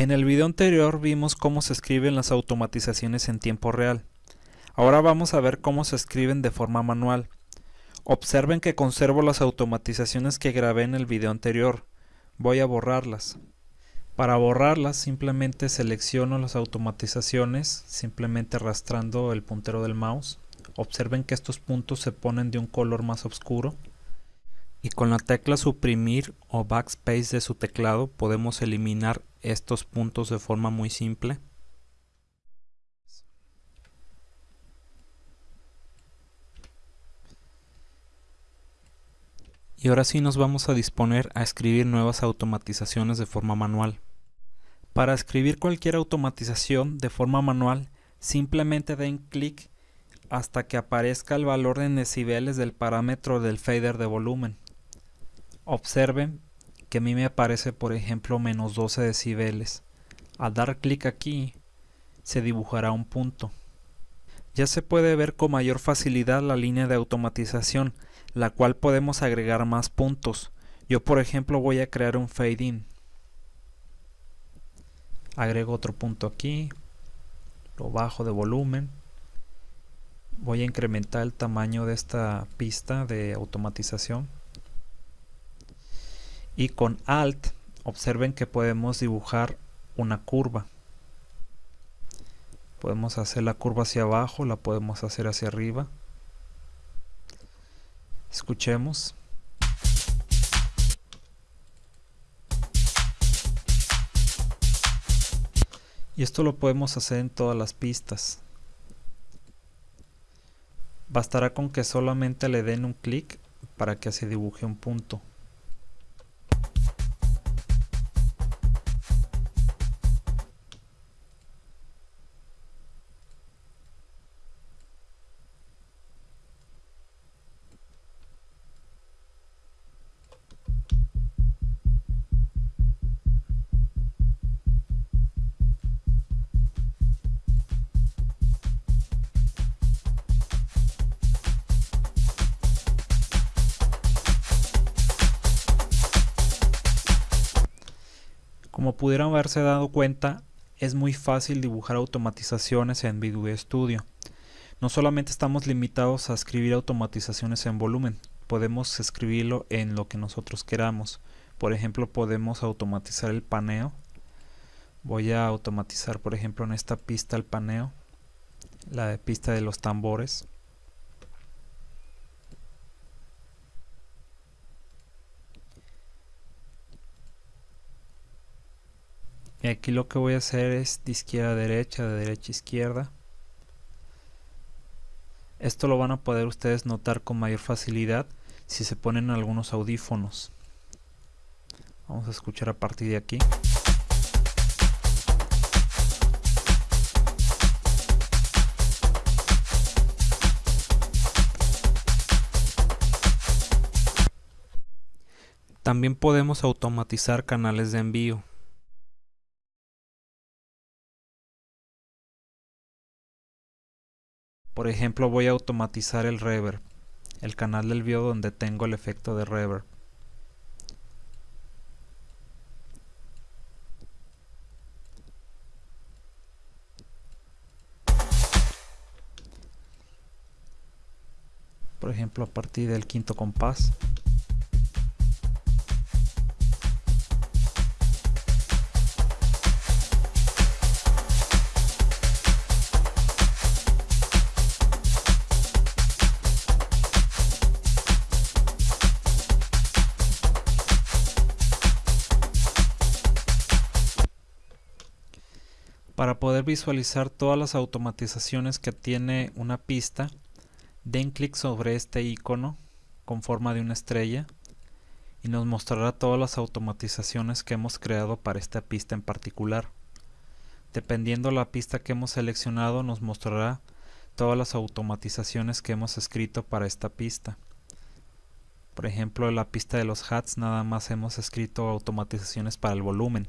En el video anterior vimos cómo se escriben las automatizaciones en tiempo real. Ahora vamos a ver cómo se escriben de forma manual. Observen que conservo las automatizaciones que grabé en el video anterior. Voy a borrarlas. Para borrarlas simplemente selecciono las automatizaciones, simplemente arrastrando el puntero del mouse. Observen que estos puntos se ponen de un color más oscuro. Y con la tecla suprimir o backspace de su teclado podemos eliminar estos puntos de forma muy simple. Y ahora sí nos vamos a disponer a escribir nuevas automatizaciones de forma manual. Para escribir cualquier automatización de forma manual, simplemente den clic hasta que aparezca el valor en decibeles del parámetro del fader de volumen. Observen que a mí me aparece por ejemplo menos 12 decibeles. Al dar clic aquí se dibujará un punto. Ya se puede ver con mayor facilidad la línea de automatización, la cual podemos agregar más puntos. Yo por ejemplo voy a crear un fade in. Agrego otro punto aquí, lo bajo de volumen. Voy a incrementar el tamaño de esta pista de automatización. Y con Alt observen que podemos dibujar una curva. Podemos hacer la curva hacia abajo, la podemos hacer hacia arriba. Escuchemos. Y esto lo podemos hacer en todas las pistas. Bastará con que solamente le den un clic para que se dibuje un punto. Como pudieron haberse dado cuenta, es muy fácil dibujar automatizaciones en Visual Studio. No solamente estamos limitados a escribir automatizaciones en volumen, podemos escribirlo en lo que nosotros queramos. Por ejemplo, podemos automatizar el paneo. Voy a automatizar, por ejemplo, en esta pista el paneo, la pista de los tambores. Y aquí lo que voy a hacer es de izquierda a derecha, de derecha a izquierda. Esto lo van a poder ustedes notar con mayor facilidad si se ponen algunos audífonos. Vamos a escuchar a partir de aquí. También podemos automatizar canales de envío. Por ejemplo voy a automatizar el reverb, el canal del video donde tengo el efecto de reverb. Por ejemplo a partir del quinto compás. Para poder visualizar todas las automatizaciones que tiene una pista, den clic sobre este icono con forma de una estrella y nos mostrará todas las automatizaciones que hemos creado para esta pista en particular. Dependiendo la pista que hemos seleccionado nos mostrará todas las automatizaciones que hemos escrito para esta pista. Por ejemplo, en la pista de los hats nada más hemos escrito automatizaciones para el volumen.